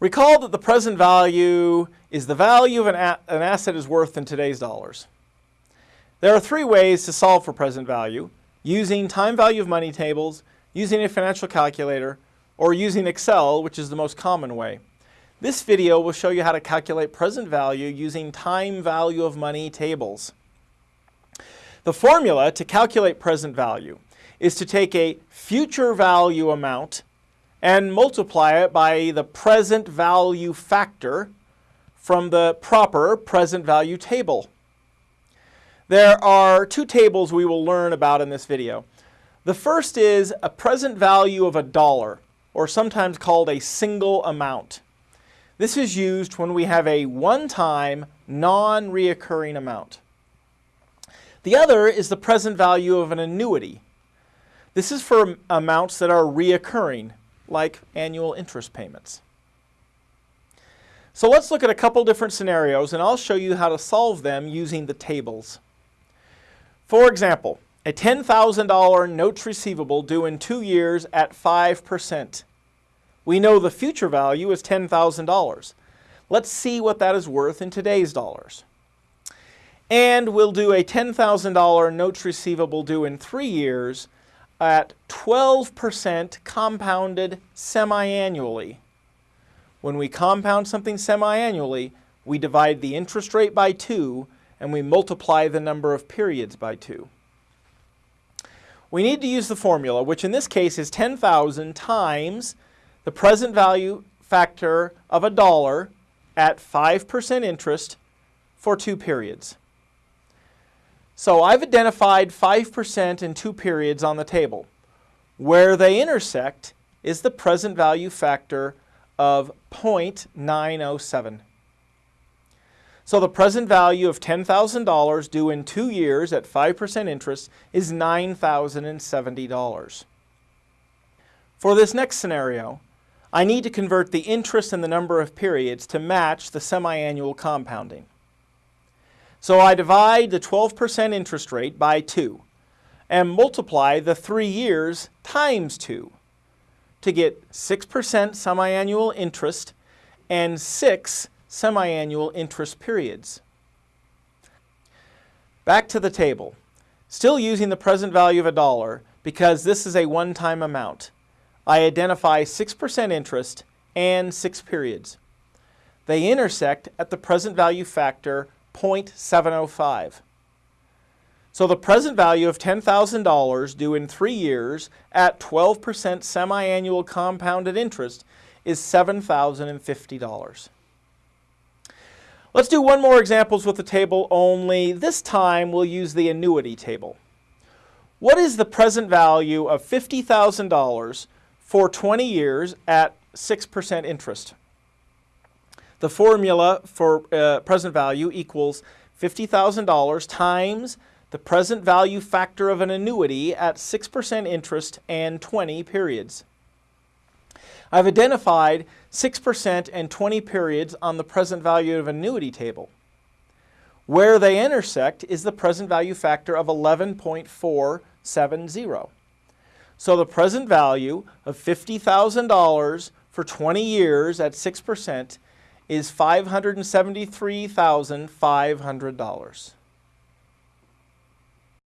Recall that the present value is the value of an, an asset is worth in today's dollars. There are three ways to solve for present value, using time value of money tables, using a financial calculator, or using Excel, which is the most common way. This video will show you how to calculate present value using time value of money tables. The formula to calculate present value is to take a future value amount and multiply it by the present value factor from the proper present value table. There are two tables we will learn about in this video. The first is a present value of a dollar, or sometimes called a single amount. This is used when we have a one-time, non-reoccurring amount. The other is the present value of an annuity. This is for amounts that are reoccurring, like annual interest payments. So let's look at a couple different scenarios and I'll show you how to solve them using the tables. For example, a $10,000 notes receivable due in two years at 5%. We know the future value is $10,000. Let's see what that is worth in today's dollars. And we'll do a $10,000 notes receivable due in three years at 12% compounded semi-annually. When we compound something semi-annually, we divide the interest rate by 2 and we multiply the number of periods by 2. We need to use the formula, which in this case is 10,000 times the present value factor of a dollar at 5% interest for two periods. So I've identified 5% in two periods on the table. Where they intersect is the present value factor of 0.907. So the present value of $10,000 due in two years at 5% interest is $9,070. For this next scenario, I need to convert the interest and the number of periods to match the semi-annual compounding. So I divide the 12% interest rate by 2 and multiply the three years times 2 to get 6% semi-annual interest and 6 semi-annual interest periods. Back to the table. Still using the present value of a dollar because this is a one-time amount. I identify 6% interest and 6 periods. They intersect at the present value factor 0.705. So the present value of $10,000 due in three years at 12% semi-annual compounded interest is $7,050. Let's do one more examples with the table only. This time we'll use the annuity table. What is the present value of $50,000 for 20 years at 6% interest? The formula for uh, present value equals $50,000 times the present value factor of an annuity at 6% interest and 20 periods. I've identified 6% and 20 periods on the present value of annuity table. Where they intersect is the present value factor of 11.470. So the present value of $50,000 for 20 years at 6% is $573,500.